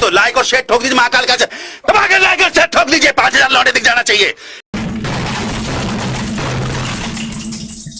तो लाइक और शेयर ठोक दीजिए, महाकाल का दबा के लाइक और शेयर ठोक दीजिए, पाँच हज़ार लौटे दिख जाना चाहिए।